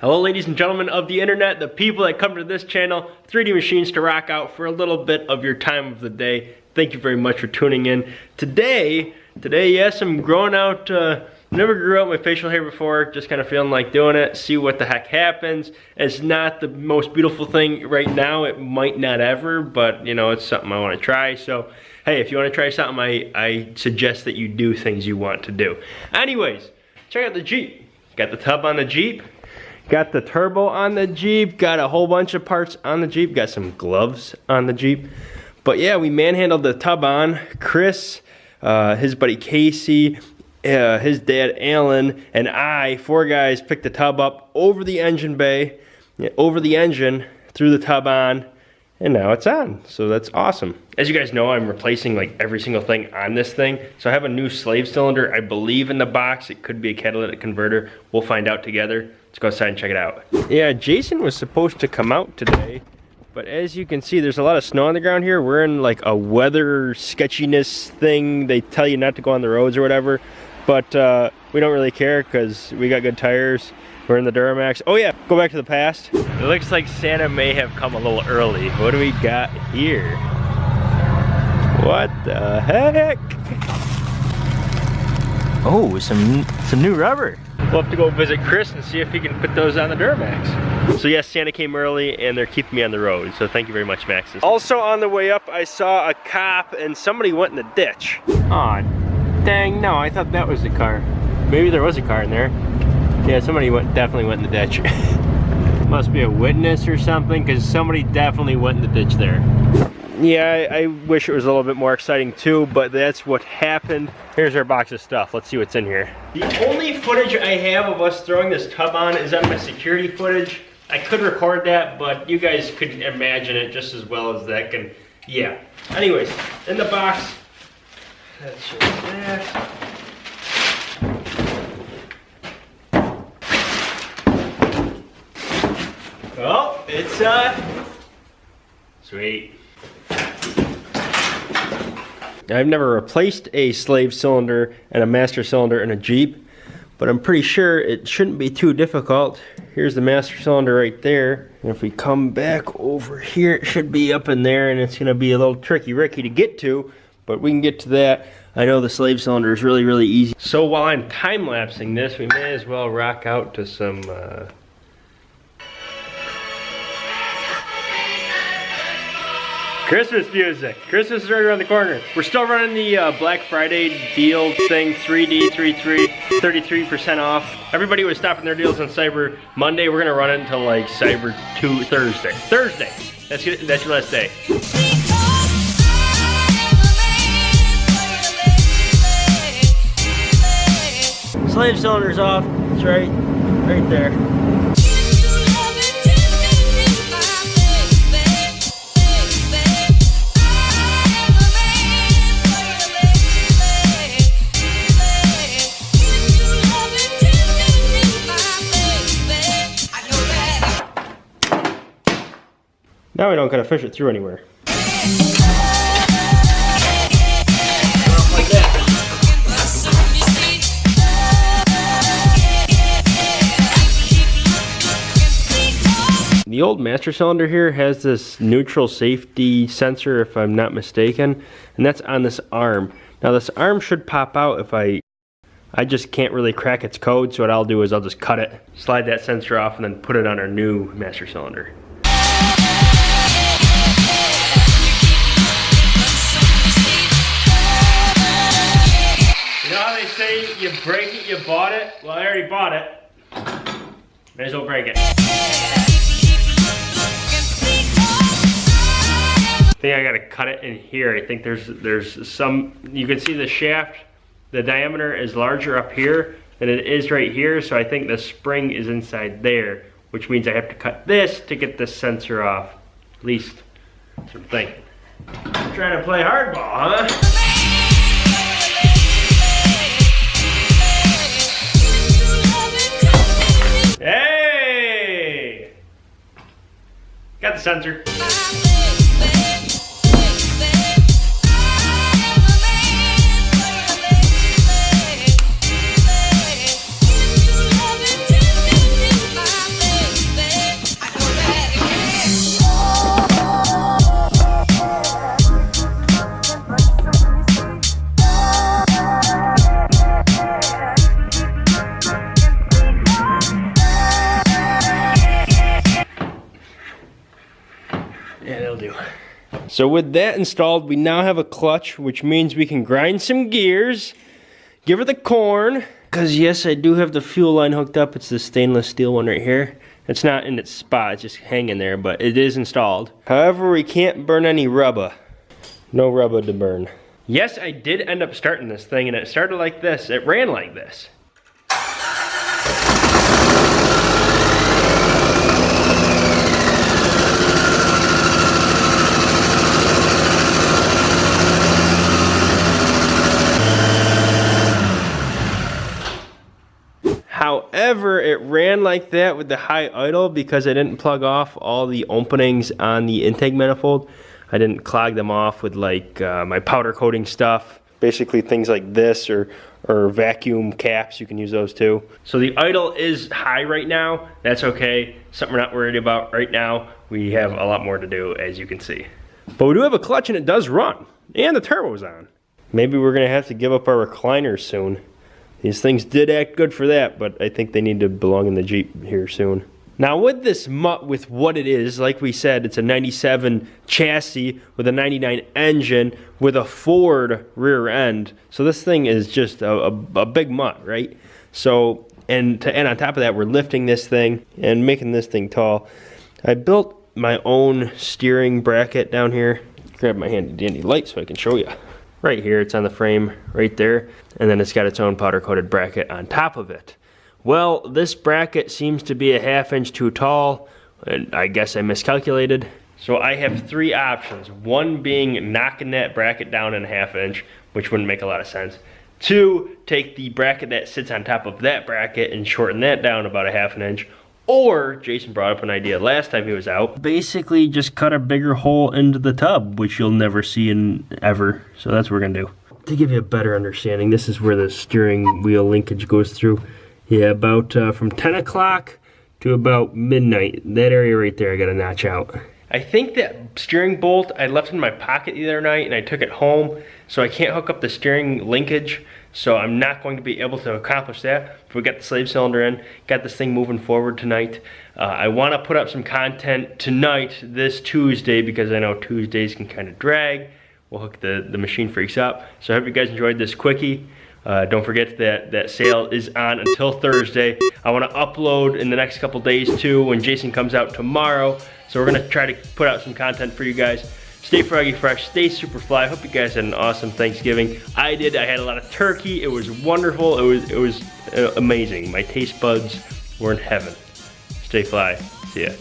Hello ladies and gentlemen of the internet, the people that come to this channel, 3D Machines to rock out for a little bit of your time of the day. Thank you very much for tuning in. Today, today yes, I'm growing out, uh, never grew out my facial hair before, just kind of feeling like doing it, see what the heck happens. It's not the most beautiful thing right now, it might not ever, but you know, it's something I want to try. So, hey, if you want to try something, I, I suggest that you do things you want to do. Anyways, check out the Jeep. Got the tub on the Jeep. Got the turbo on the Jeep, got a whole bunch of parts on the Jeep, got some gloves on the Jeep. But yeah, we manhandled the tub on. Chris, uh, his buddy Casey, uh, his dad Alan, and I, four guys, picked the tub up over the engine bay, over the engine, threw the tub on, and now it's on. So that's awesome. As you guys know, I'm replacing like every single thing on this thing. So I have a new slave cylinder, I believe in the box. It could be a catalytic converter. We'll find out together. Let's go outside and check it out. Yeah, Jason was supposed to come out today, but as you can see, there's a lot of snow on the ground here. We're in like a weather sketchiness thing. They tell you not to go on the roads or whatever, but uh, we don't really care because we got good tires. We're in the Duramax. Oh yeah, go back to the past. It looks like Santa may have come a little early. What do we got here? What the heck? Oh, some some new rubber. We'll have to go visit Chris and see if he can put those on the Duramax. So yes, Santa came early and they're keeping me on the road. So thank you very much, Max. Also on the way up, I saw a cop and somebody went in the ditch. Aw, oh, dang, no, I thought that was the car. Maybe there was a car in there. Yeah, somebody went definitely went in the ditch. Must be a witness or something because somebody definitely went in the ditch there yeah, I, I, wish it was a little bit more exciting too, but that's what happened. Here's our box of stuff. Let's see what's in here. The only footage I have of us throwing this tub on is on my security footage. I could record that, but you guys could imagine it just as well as that can. Yeah. Anyways, in the box, that's just that. Oh, it's uh, sweet. I've never replaced a slave cylinder and a master cylinder in a Jeep, but I'm pretty sure it shouldn't be too difficult. Here's the master cylinder right there. And if we come back over here, it should be up in there and it's gonna be a little tricky Ricky to get to, but we can get to that. I know the slave cylinder is really, really easy. So while I'm time-lapsing this, we may as well rock out to some uh, Christmas music. Christmas is right around the corner. We're still running the uh, Black Friday deal thing, 3D, 33, 33% off. Everybody was stopping their deals on Cyber Monday. We're gonna run it until like Cyber 2 Thursday. Thursday, that's your, that's your last day. Slave cylinder's off, it's right, right there. We don't gotta fish it through anywhere. The old master cylinder here has this neutral safety sensor if I'm not mistaken and that's on this arm. Now this arm should pop out if I I just can't really crack its code so what I'll do is I'll just cut it, slide that sensor off and then put it on our new master cylinder. Say you break it, you bought it. Well, I already bought it. May as well break it. I think I gotta cut it in here. I think there's there's some, you can see the shaft, the diameter is larger up here than it is right here. So I think the spring is inside there, which means I have to cut this to get the sensor off. At least, what I'm thinking. I'm trying to play hardball, huh? Sensor. Do. So with that installed, we now have a clutch, which means we can grind some gears, give her the corn, because yes, I do have the fuel line hooked up. It's the stainless steel one right here. It's not in its spot, it's just hanging there, but it is installed. However, we can't burn any rubber. No rubber to burn. Yes, I did end up starting this thing, and it started like this. It ran like this. However, it ran like that with the high idle because I didn't plug off all the openings on the intake manifold. I didn't clog them off with like uh, my powder coating stuff. Basically things like this or, or vacuum caps, you can use those too. So the idle is high right now. That's okay. Something we're not worried about right now. We have a lot more to do as you can see. But we do have a clutch and it does run. And the turbo's on. Maybe we're gonna have to give up our recliners soon. These things did act good for that, but I think they need to belong in the Jeep here soon. Now with this mutt, with what it is, like we said, it's a 97 chassis with a 99 engine with a Ford rear end. So this thing is just a, a, a big mutt, right? So, and, to, and on top of that, we're lifting this thing and making this thing tall. I built my own steering bracket down here. Grab my handy dandy light so I can show you right here. It's on the frame right there. And then it's got its own powder coated bracket on top of it. Well, this bracket seems to be a half inch too tall. And I guess I miscalculated. So I have three options. One being knocking that bracket down in a half inch, which wouldn't make a lot of sense. Two, take the bracket that sits on top of that bracket and shorten that down about a half an inch. Or, Jason brought up an idea last time he was out. Basically, just cut a bigger hole into the tub, which you'll never see in ever. So that's what we're gonna do. To give you a better understanding, this is where the steering wheel linkage goes through. Yeah, about uh, from 10 o'clock to about midnight. That area right there, I gotta notch out. I think that steering bolt I left in my pocket the other night and I took it home, so I can't hook up the steering linkage. So I'm not going to be able to accomplish that. If we got the slave cylinder in, got this thing moving forward tonight. Uh, I want to put up some content tonight, this Tuesday, because I know Tuesdays can kind of drag. We'll hook the, the machine freaks up. So I hope you guys enjoyed this quickie. Uh, don't forget that that sale is on until Thursday. I want to upload in the next couple days too when Jason comes out tomorrow. So we're going to try to put out some content for you guys. Stay froggy fresh, stay super fly. Hope you guys had an awesome Thanksgiving. I did. I had a lot of turkey. It was wonderful. It was it was uh, amazing. My taste buds were in heaven. Stay fly. See ya.